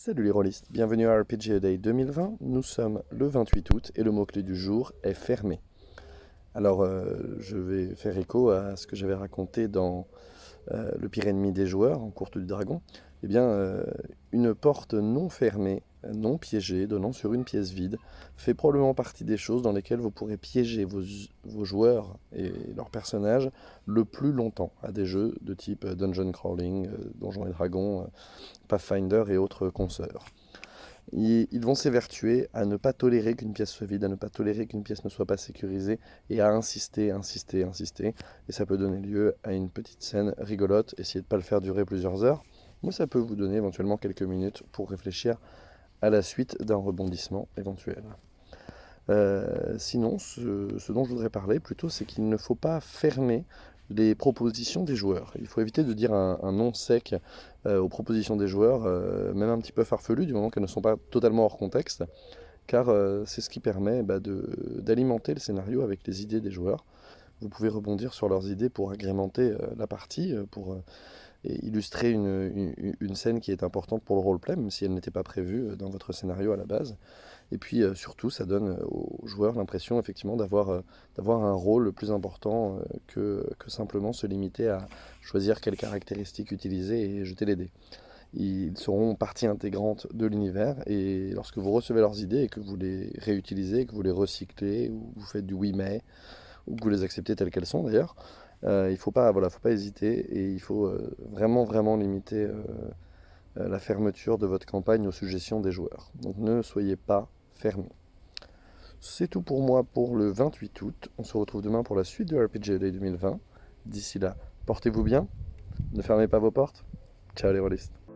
Salut les rôlistes, bienvenue à RPG Day 2020. Nous sommes le 28 août et le mot-clé du jour est fermé. Alors, euh, je vais faire écho à ce que j'avais raconté dans euh, Le pire ennemi des joueurs, en courte du dragon. Eh bien, euh, une porte non fermée, non piégée, donnant sur une pièce vide, fait probablement partie des choses dans lesquelles vous pourrez piéger vos, joueurs et leurs personnages le plus longtemps à des jeux de type Dungeon Crawling, Donjons et Dragons, Pathfinder et autres consoeurs ils vont s'évertuer à ne pas tolérer qu'une pièce soit vide, à ne pas tolérer qu'une pièce ne soit pas sécurisée, et à insister, insister, insister. Et ça peut donner lieu à une petite scène rigolote. Essayez de ne pas le faire durer plusieurs heures, mais ça peut vous donner éventuellement quelques minutes pour réfléchir à la suite d'un rebondissement éventuel. Euh, sinon, ce, dont je voudrais parler plutôt, c'est qu'il ne faut pas fermer les propositions des joueurs. Il faut éviter de dire un, un nom sec euh, aux propositions des joueurs, euh, même un petit peu farfelu, du moment qu'elles ne sont pas totalement hors contexte, car c'est ce qui permet bah, d'alimenter le scénario avec les idées des joueurs. Vous pouvez rebondir sur leurs idées pour agrémenter la partie, pour illustrer une, une, scène qui est importante pour le roleplay, même si elle n'était pas prévue dans votre scénario à la base. Et puis surtout, ça donne aux joueurs l'impression effectivement d'avoir un rôle plus important que, que simplement se limiter à choisir quelles caractéristiques utiliser et jeter les dés. Ils seront partie intégrante de l'univers et lorsque vous recevez leurs idées et que vous les réutilisez, que vous les recyclez ou vous faites du oui mais ou que vous les acceptez telles qu'elles sont d'ailleurs, euh, il ne faut pas, hésiter et il faut euh, vraiment vraiment limiter euh, la fermeture de votre campagne aux suggestions des joueurs. Donc ne soyez pas fermés. C'est tout pour moi pour le 28 août. On se retrouve demain pour la suite de RPG Day 2020. D'ici là, portez-vous bien, ne fermez pas vos portes. Ciao les rôlistes.